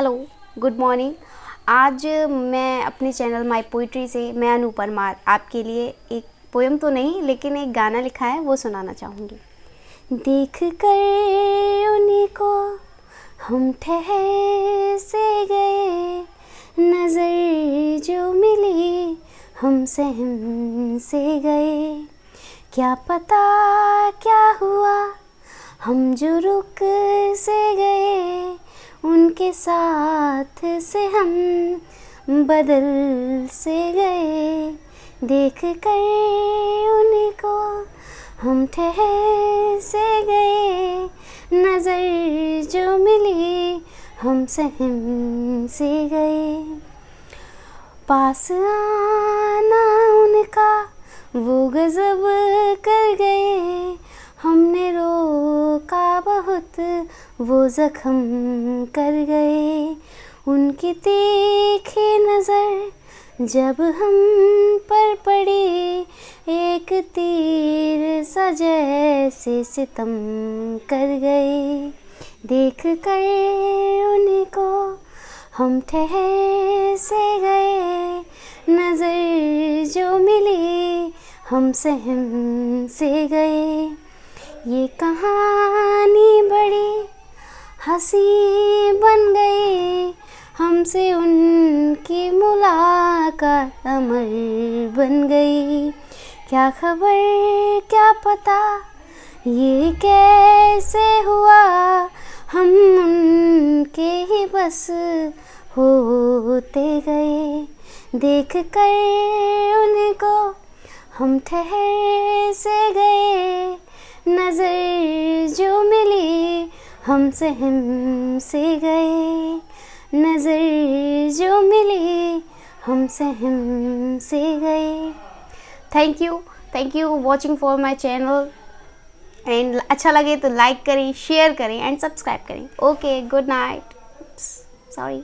Hello good morning आज मैं अपने चैनल माई पोइट्री से मैं अनु परमार आपके लिए एक पोएम तो नहीं, लेकिन एक गाना लिखा है, वो सुनाना चाहूँगी। देख कर उन्हीं को हम ठहर से गए, नज़र जो मिली हम सहम से गए। क्या पता क्या हुआ, हम जो रुक उनके साथ से हम बदल से गए। देख कर उनको हम ठहर से गए। नज़र जो मिली हम सहम से गए। पास आना उनका वो गज़ब कर गए। हमने रोका बहुत वो ज़ख्म कर गए। उनकी तीखी नज़र जब हम पर पड़ी, एक तीर सा जैसे सितम कर गए। देख कर उन्हीं को हम ठहर से गए। नज़र जो मिली हम सहम से गए। ये बड़ी हँसी बन गई। हमसे उनकी मुलाकात अमर बन गई। क्या खबर, क्या पता, ये कैसे हुआ? हम उनके ही बस होते गए। देख कर उनको हम ठहर से गए। नज़र जो मिली हम से गए नज़र जो मिली हम से गए। Thank you thank you watching for my channel and अच्छा लगे तो लाइक करें शेयर करें एंड सब्सक्राइब करें. Okay good night sorry